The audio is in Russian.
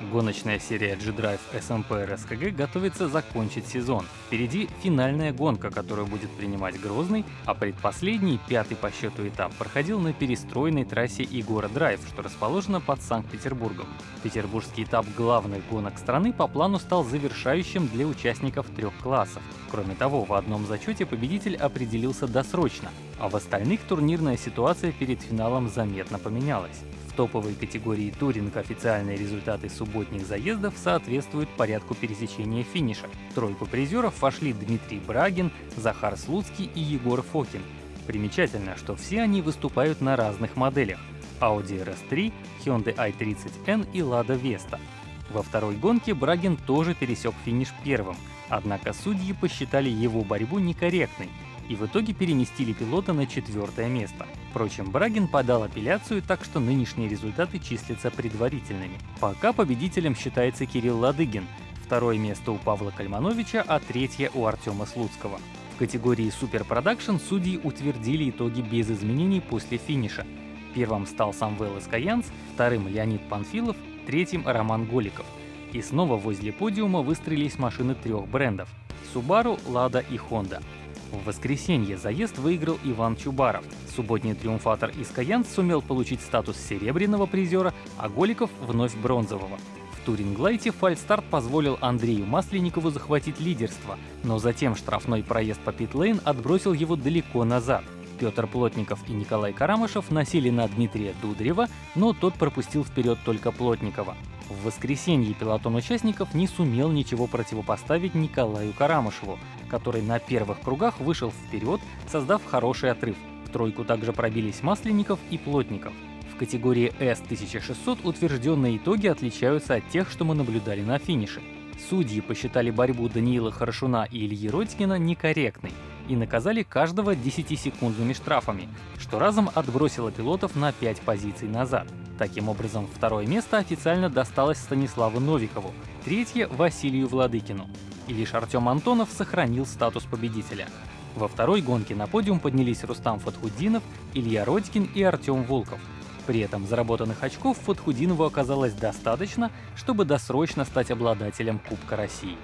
Гоночная серия G-Drive SMP RSKG готовится закончить сезон. Впереди финальная гонка, которую будет принимать Грозный, а предпоследний, пятый по счету этап, проходил на перестроенной трассе Игора Драйв, что расположено под Санкт-Петербургом. Петербургский этап главных гонок страны по плану стал завершающим для участников трех классов. Кроме того, в одном зачете победитель определился досрочно, а в остальных турнирная ситуация перед финалом заметно поменялась. В топовой категории туринг официальные результаты субботних заездов соответствуют порядку пересечения финиша. В тройку призеров вошли Дмитрий Брагин, Захар Слуцкий и Егор Фокин. Примечательно, что все они выступают на разных моделях Audi RS3, Hyundai i30N и Lada Vesta. Во второй гонке Брагин тоже пересек финиш первым, однако судьи посчитали его борьбу некорректной и в итоге переместили пилота на четвертое место. Впрочем, Брагин подал апелляцию, так что нынешние результаты числятся предварительными. Пока победителем считается Кирилл Ладыгин, второе место у Павла Кальмановича, а третье у Артема Слуцкого. В категории Production судьи утвердили итоги без изменений после финиша. Первым стал Самвел Искаянц, вторым Леонид Панфилов, третьим Роман Голиков. И снова возле подиума выстроились машины трех брендов — Subaru, Lada и Honda. В воскресенье заезд выиграл Иван Чубаров. Субботний триумфатор из сумел получить статус серебряного призера, а Голиков вновь бронзового. В Туринглайте фальстарт позволил Андрею Масленникову захватить лидерство, но затем штрафной проезд по питлейн отбросил его далеко назад. Петр Плотников и Николай Карамышев носили на Дмитрия Дударева, но тот пропустил вперед только Плотникова. В воскресенье пилотон участников не сумел ничего противопоставить Николаю Карамышеву, который на первых кругах вышел вперед, создав хороший отрыв. В тройку также пробились Масленников и Плотников. В категории S1600 утвержденные итоги отличаются от тех, что мы наблюдали на финише. Судьи посчитали борьбу Даниила Хорошуна и Ильи Родькина некорректной и наказали каждого 10-секундными штрафами, что разом отбросило пилотов на 5 позиций назад. Таким образом, второе место официально досталось Станиславу Новикову, третье — Василию Владыкину. И лишь Артем Антонов сохранил статус победителя. Во второй гонке на подиум поднялись Рустам Фатхудинов, Илья Родькин и Артем Волков. При этом заработанных очков Фатхудинову оказалось достаточно, чтобы досрочно стать обладателем Кубка России.